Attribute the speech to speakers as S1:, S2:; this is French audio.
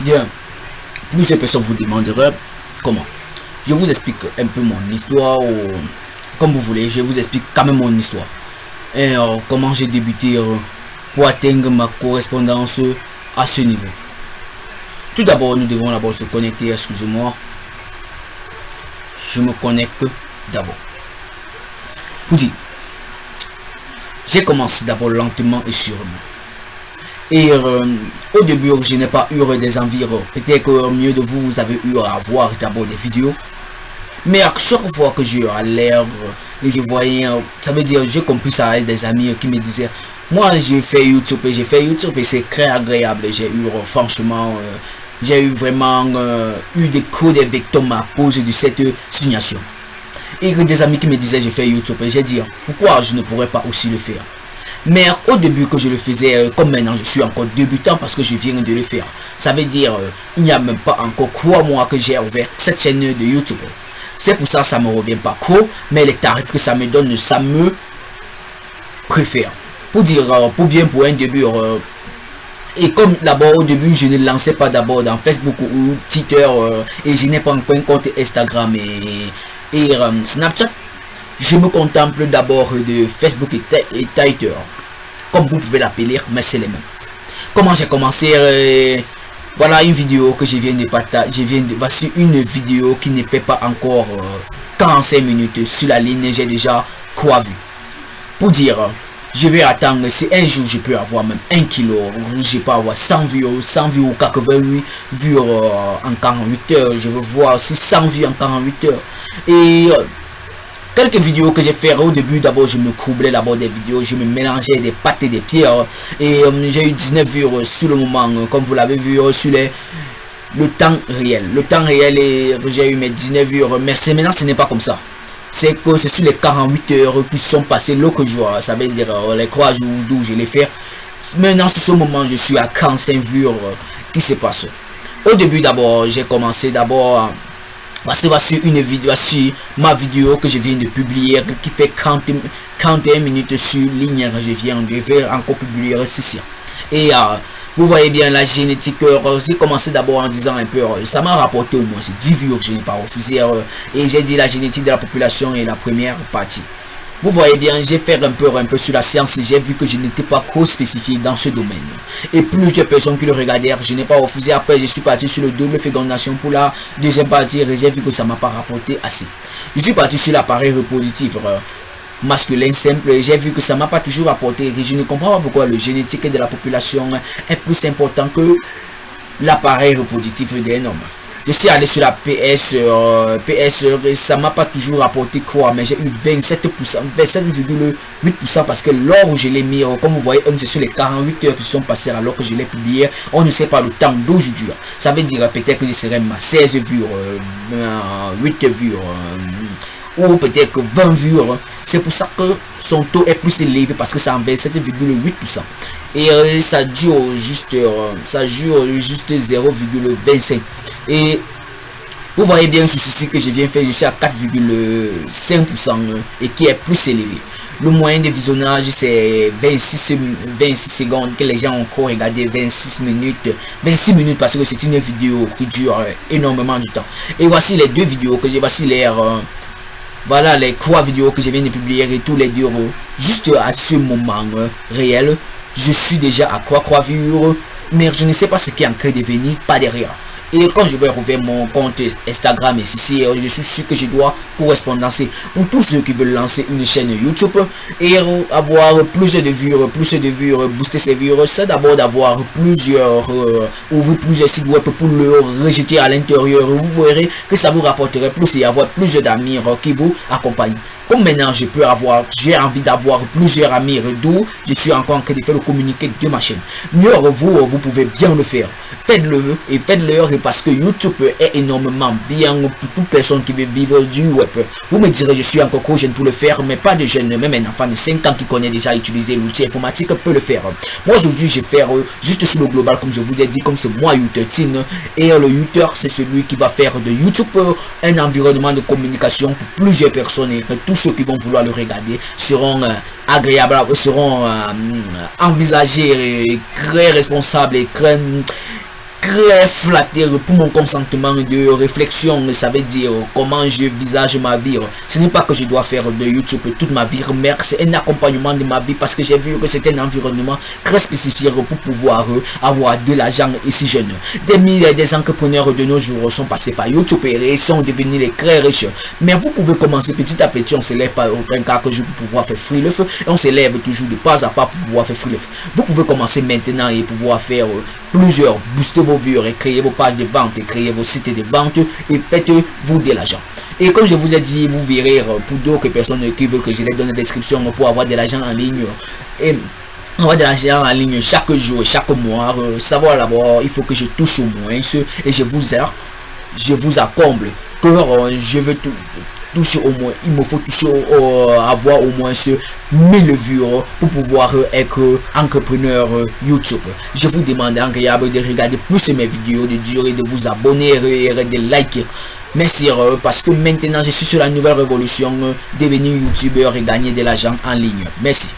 S1: Bien, plusieurs personnes vous demanderaient comment. Je vous explique un peu mon histoire, ou comme vous voulez, je vous explique quand même mon histoire. Et euh, comment j'ai débuté euh, pour atteindre ma correspondance à ce niveau. Tout d'abord, nous devons d'abord se connecter, excusez-moi. Je me connecte d'abord. Pour dire, j'ai commencé d'abord lentement et sûrement. Et euh, au début, je n'ai pas eu des environs. Peut-être que mieux de vous, vous avez eu à voir d'abord des vidéos. Mais à chaque fois que j'ai à l'air je voyais, ça veut dire, j'ai compris ça avec des amis qui me disaient, moi j'ai fait YouTube et j'ai fait YouTube et c'est très agréable. J'ai eu franchement, euh, j'ai eu vraiment euh, eu des coups de victimes à cause de cette signation. Et des amis qui me disaient, j'ai fait YouTube et j'ai dit, pourquoi je ne pourrais pas aussi le faire? Mais au début que je le faisais, euh, comme maintenant je suis encore débutant parce que je viens de le faire. Ça veut dire, euh, il n'y a même pas encore trois mois que j'ai ouvert cette chaîne de YouTube. C'est pour ça que ça me revient pas trop, mais les tarifs que ça me donne, ça me préfère. Pour dire, euh, pour bien pour un début, et comme d'abord au début je ne lançais pas d'abord dans Facebook ou Twitter et je n'ai pas encore un compte Instagram et, et Snapchat, je me contemple d'abord de Facebook et, Twitter. Comme vous pouvez l'appeler, mais c'est les mêmes. Comment j'ai commencé euh, Voilà une vidéo que je viens de partager. viens de, voici une vidéo qui ne fait pas encore 45 euh, minutes sur la ligne. J'ai déjà quoi vu. Pour dire, je vais attendre si un jour je peux avoir même 1 kilo, je peux avoir 100 vues, 100 vues ou 88 vues euh, en 48 heures. Je veux voir si 100 vues en 48 heures. Et quelques vidéos que j'ai fait au début d'abord je me coublais d'abord des vidéos je me mélangeais des pâtes et des pierres. Et euh, j'ai eu 19 vues euh, sur le moment euh, comme vous l'avez vu sur les le temps réel. Le temps réel et j'ai eu mes 19 vues mais maintenant ce n'est pas comme ça. C'est que c'est sur les 48 heures qui sont passées l'autre jour ça veut dire les 3 jours d'où je l'ai fait. Maintenant sur ce moment je suis à 45 vues qui se passe au début d'abord j'ai commencé d'abord Voici une vidéo, ma vidéo que je viens de publier qui fait 40, 41 minutes sur ligne. Je viens de faire encore publier ceci. Et euh, vous voyez bien la génétique. Euh, j'ai commencé d'abord en disant un peu, euh, ça m'a rapporté au moins 10 vues je n'ai pas refusé. et j'ai dit la génétique de la population est la première partie. Vous voyez bien, j'ai fait un peu, un peu sur la science et j'ai vu que je n'étais pas trop spécifié dans ce domaine. Et plusieurs personnes qui le regardèrent, je n'ai pas refusé. Après, je suis parti sur le double fécondation pour la deuxième partie et j'ai vu que ça m'a pas rapporté assez. Je suis parti sur l'appareil reproductif euh, masculin simple et j'ai vu que ça m'a pas toujours apporté. je ne comprends pas pourquoi le génétique de la population est plus important que l'appareil reproductif d'un homme je suis allé sur la PS euh, PS ça m'a pas toujours rapporté quoi mais j'ai eu 27% 27,8% parce que lors où je l'ai mis euh, comme vous voyez c'est sur les 48 heures qui sont passées alors que je l'ai publié on ne sait pas le temps d'aujourd'hui ça veut dire peut-être que je serai ma 16 vues 8 vues ou peut-être 20 vues c'est pour ça que son taux est plus élevé parce que c'est en 27,8% et euh, ça dure juste ça dure juste 0,25 et vous voyez bien ceci que je viens faire, je suis à 4,5% et qui est plus élevé. Le moyen de visionnage c'est 26, 26 secondes que les gens ont encore regardé 26 minutes. 26 minutes parce que c'est une vidéo qui dure énormément du temps. Et voici les deux vidéos que j'ai voici les euh, voilà les trois vidéos que je viens de publier et tous les deux juste à ce moment euh, réel je suis déjà à quoi quoi vivre mais je ne sais pas ce qui est en train de venir pas derrière et quand je vais rouvrir mon compte Instagram et si je suis sûr que je dois correspondancer pour tous ceux qui veulent lancer une chaîne YouTube et avoir plus de vues, plus de vues, booster ses vues, c'est d'abord d'avoir plusieurs, euh, ouvrir plusieurs sites web pour le rejeter à l'intérieur. Vous verrez que ça vous rapporterait plus et avoir plus d'amis qui vous accompagnent. Maintenant je peux avoir, j'ai envie d'avoir plusieurs amis d'où je suis encore en train de faire le communiqué de ma chaîne. Mieux vous, vous pouvez bien le faire. Faites-le et faites-le parce que YouTube est énormément bien pour toute personne qui veut vivre du web. Vous me direz, je suis encore trop jeune pour le faire, mais pas de jeune, même un enfant de 5 ans qui connaît déjà utiliser l'outil informatique peut le faire. Moi aujourd'hui, je vais faire juste sur le global, comme je vous ai dit, comme c'est moi YouTube et le YouTuber, c'est celui qui va faire de YouTube un environnement de communication pour plusieurs personnes et tous ceux qui vont vouloir le regarder seront euh, agréables, seront euh, envisagés, et très responsables et très très flatté pour mon consentement de réflexion. Ça veut dire comment je visage ma vie. Ce n'est pas que je dois faire de YouTube toute ma vie, mais c'est un accompagnement de ma vie parce que j'ai vu que c'est un environnement très spécifique pour pouvoir avoir de l'argent ici jeune. Des milliers des entrepreneurs de nos jours sont passés par YouTube et sont devenus les très riches. Mais vous pouvez commencer petit à petit, on s'élève pas aucun cas que je peux pouvoir faire free et on s'élève toujours de pas à pas pour pouvoir faire free Vous pouvez commencer maintenant et pouvoir faire plusieurs, booster vos vues, créer vos pages de vente, créer vos sites de vente et faites-vous de l'argent. Et comme je vous ai dit, vous verrez euh, pour d'autres personnes qui veulent que je les donne la description pour avoir de l'argent en ligne. Et avoir de l'argent en ligne chaque jour, chaque mois. Euh, savoir d'abord, il faut que je touche au moins ce et je vous aide, je vous accomble. Que euh, je veux tout, toucher au moins, il me faut toucher, avoir au moins ce 1000 vues pour pouvoir être entrepreneur YouTube. Je vous demande agréable de regarder plus mes vidéos, de durer, de vous abonner et de liker. Merci parce que maintenant je suis sur la nouvelle révolution, devenir youtubeur et gagner de l'argent en ligne. Merci.